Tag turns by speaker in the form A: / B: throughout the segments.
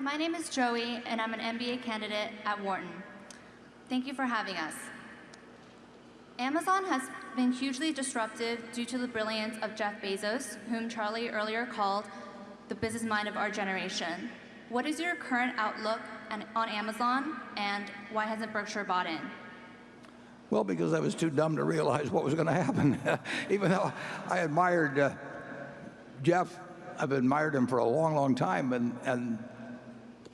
A: Hi, my name is Joey, and I'm an MBA candidate at Wharton. Thank you for having us. Amazon has been hugely disruptive due to the brilliance of Jeff Bezos, whom Charlie earlier called the business mind of our generation. What is your current outlook on Amazon, and why hasn't Berkshire bought in?
B: Well, because I was too dumb to realize what was going to happen. Even though I admired uh, Jeff, I've admired him for a long, long time and, and,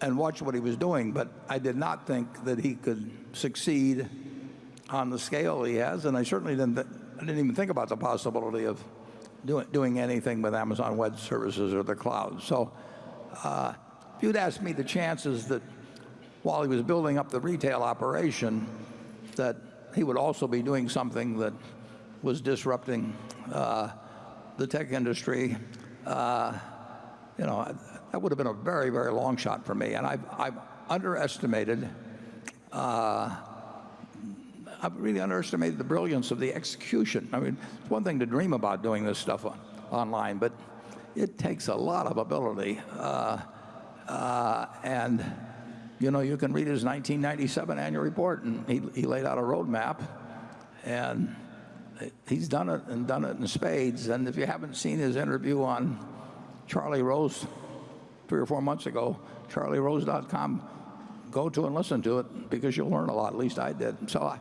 B: and watch what he was doing, but I did not think that he could succeed on the scale he has, and I certainly didn't, I didn't even think about the possibility of doing, doing anything with Amazon Web Services or the cloud. So uh, if you'd asked me the chances that while he was building up the retail operation, that he would also be doing something that was disrupting uh, the tech industry, uh, you know, that would have been a very, very long shot for me. And I've, I've underestimated uh, I've really underestimated the brilliance of the execution. I mean, it's one thing to dream about doing this stuff on, online, but it takes a lot of ability. Uh, uh, and, you know, you can read his 1997 annual report, and he, he laid out a roadmap, and he's done it and done it in spades. And if you haven't seen his interview on Charlie Rose three or four months ago, charlierose.com, go to and listen to it because you'll learn a lot. At least I did. So I,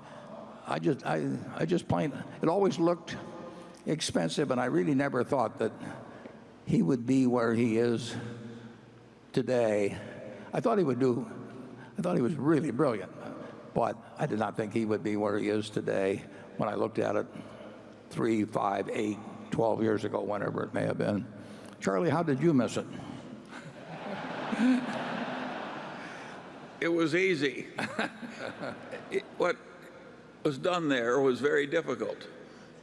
B: I just, I, I just plain, it always looked expensive, and I really never thought that he would be where he is today. I thought he would do, I thought he was really brilliant, but I did not think he would be where he is today when I looked at it three, five, eight, 12 years ago, whenever it may have been. Charlie, how did you miss it?
C: it was easy. it, what was done there was very difficult.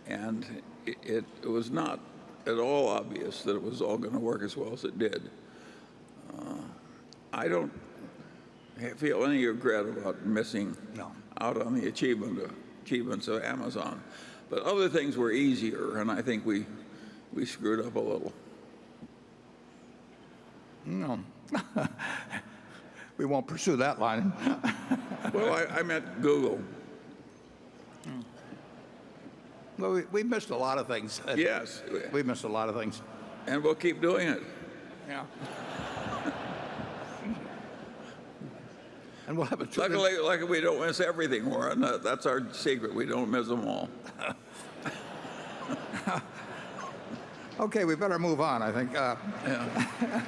C: And it, it, was not at all obvious that it was all going to work as well as it did. Uh, I don't feel any regret about missing
B: no.
C: out on the achievement of, achievements of Amazon. But other things were easier, and I think we, we screwed up a little.
B: No. we won't pursue that line.
C: well, I, I meant Google.
B: Well, we, we missed a lot of things.
C: Yes.
B: We missed a lot of things.
C: And we'll keep doing it.
B: Yeah. and we'll have a
C: Luckily, luckily, we don't miss everything, Warren. That's our secret. We don't miss them all.
B: okay, we better move on, I think. Uh, yeah.